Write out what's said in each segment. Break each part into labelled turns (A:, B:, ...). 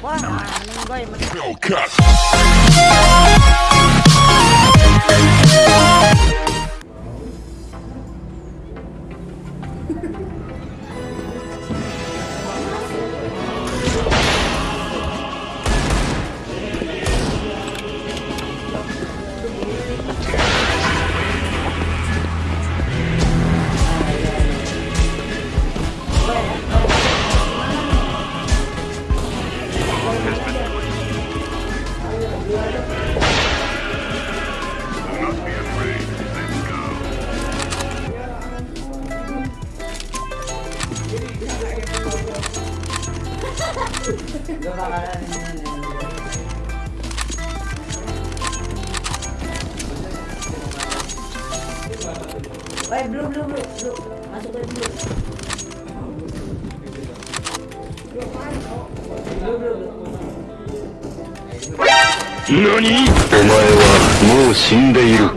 A: Hellcat. 何?
B: お前はもう死んでいる。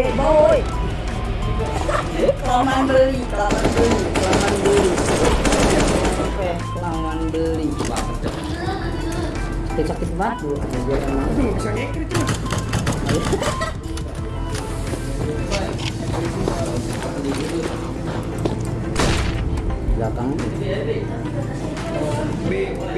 C: Woi, boy. Kelamaan beli, kelamaan beli, kelamaan beli. Oke, kelamaan beli. Sakit sakit banget bu.
D: Itu nggak bisa ngekrit tuh.
C: Belakang.
D: B, B.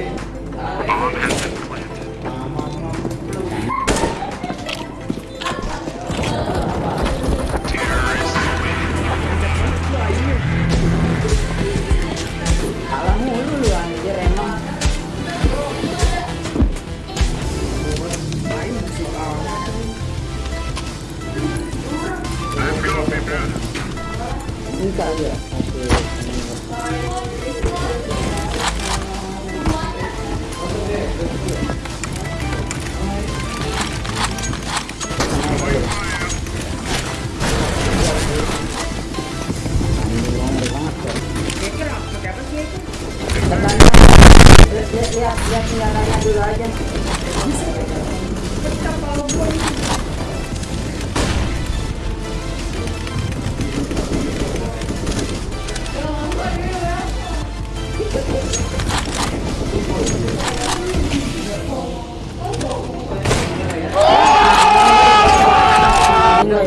D: Eh,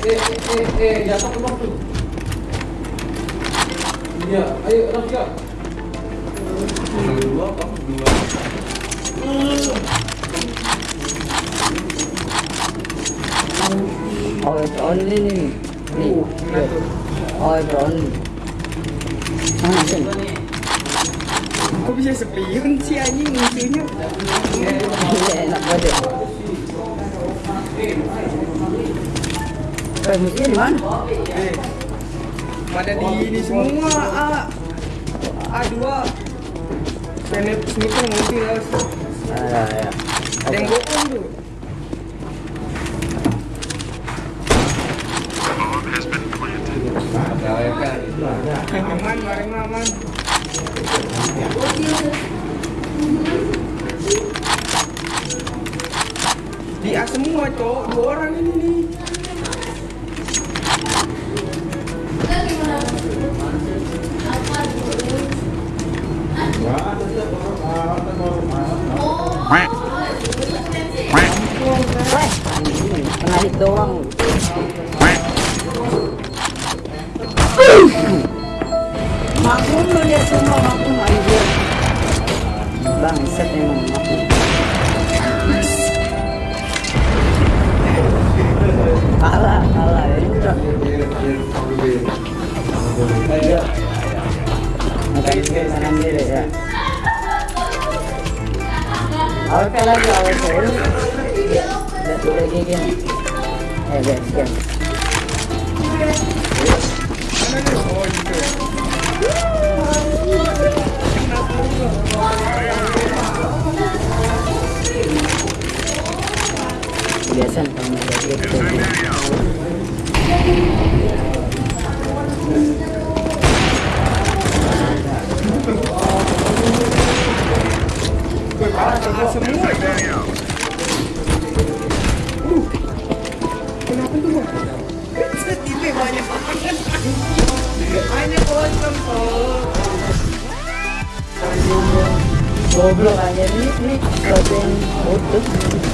D: eh, eh, eh, jatuh ke bawah tuh. Iya, ayo Raja. Dua, kamu dua.
C: Oh, only nih. Oh, it's sih?
D: Kok bisa sepion sih anjing musuhnya?
C: Iya, enak banget. Eh, musuhnya di mana?
D: Eh, pada di ini semua A A2 Snip sniper multi lah
C: Ah, ya.
D: Ada yang bohong tuh. Aman, mari aman Di A semua cowok, dua orang ini nih.
C: Hit doang. Maku Bunuh dia semua aku anjir. Bangsat emang
D: Gitu. Kenapa tuh gua? Ini banyak banget. Hanya kosong kok.
C: Goblok aja ini ini sesuatu yang utuh.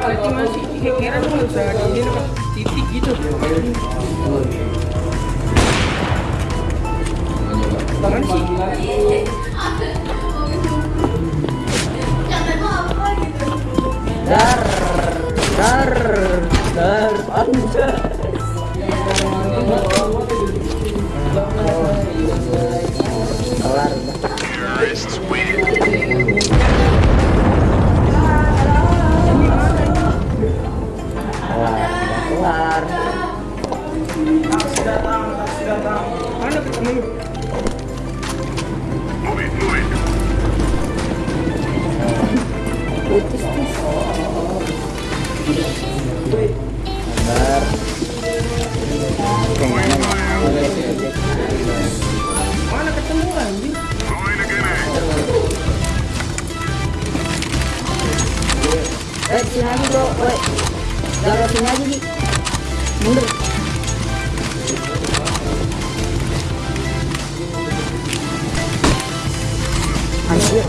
D: sih kira-kira tuh nggak usah titik gitu. Tangan sih.
C: Dar, dar, dar. Lagi bro, woi. Jangan sini aja. Mundur. Anjir.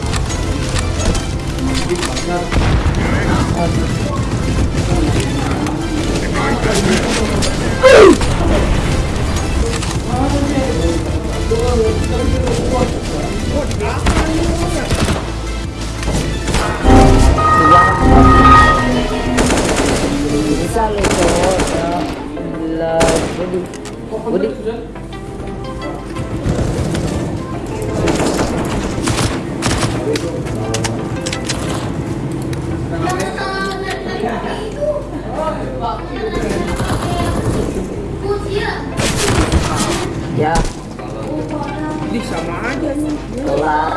C: Bisa lu cowok ya. Gila, Budi. Budi. Ya,
D: Di sama aja nih.
C: kelar.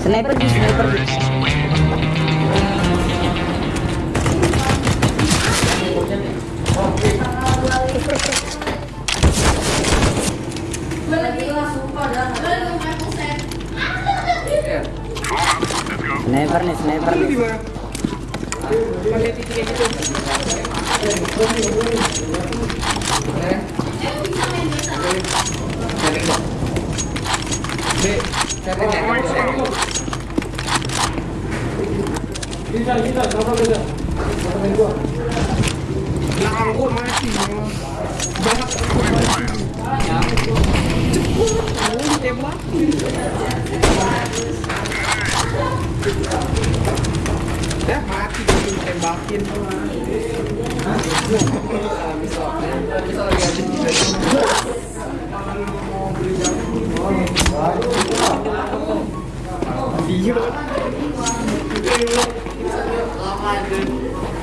C: Sniper di sniper di.
D: Gua mati. Banyak Cepet, lu tembakin. Dah mati gitu tembakin. Iya.
C: Astaga, banget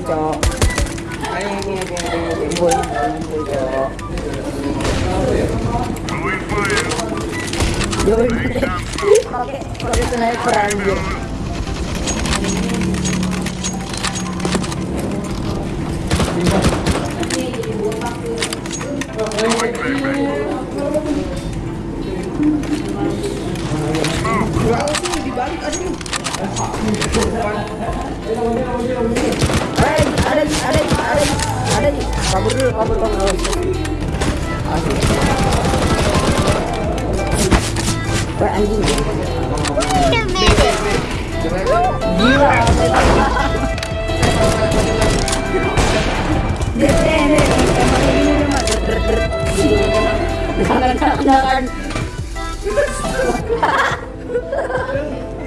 C: Ngumpul cok
D: Ayo ngumpul ngumpul ngumpul ngumpul.
C: Cok. Yoi pakai pakai sniper anjir
D: Wah, sih dibalik aja nih.
C: Ada ada ada ada ada kabur dulu kabur kabur Asik. Wah anjing Gila Jangan jangan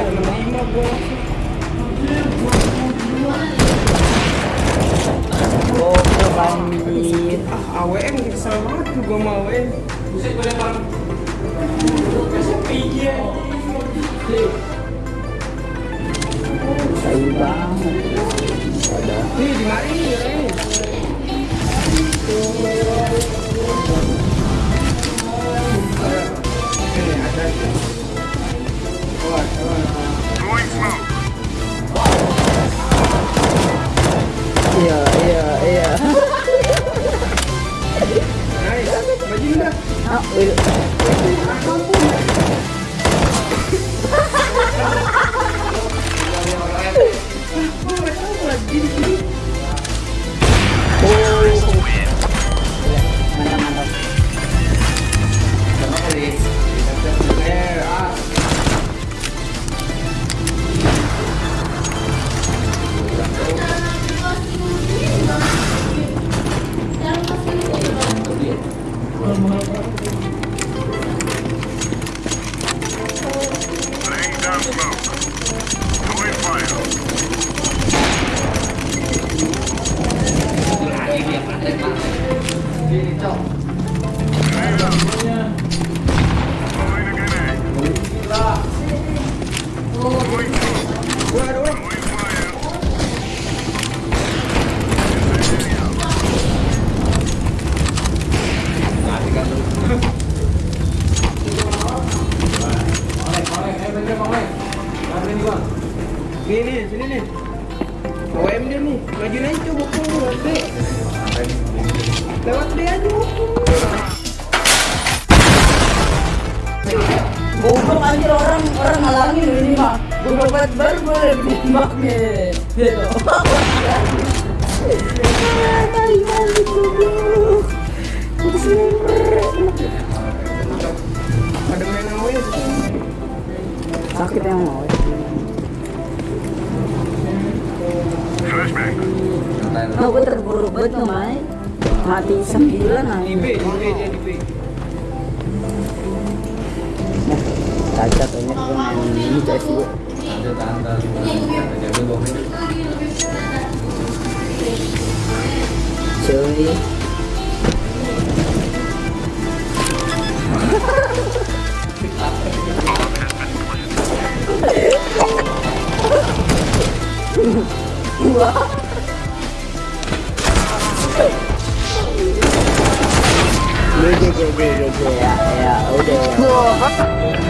D: Bisa menerima gua.
C: Goblok anjing
D: Ah, AWM kesel banget tuh gua mau AWM.
C: Tai banget
D: Nih, di mari nih, ini. Ini ada.
C: Ngalangin ini mah. Goblok banget baru boleh ditembaknya. Gitu. Ah, Tai banget goblok.
D: Ada main AWM.
C: Sakit yang mau. Nah, gue terburu banget Mai. Mati sembilan
D: Di B,
C: aja.
D: Di B dia di B.
C: Cacat aja gue main ini CS gue. cuy Udah, udah, udah, udah, udah, ya, ya, udah,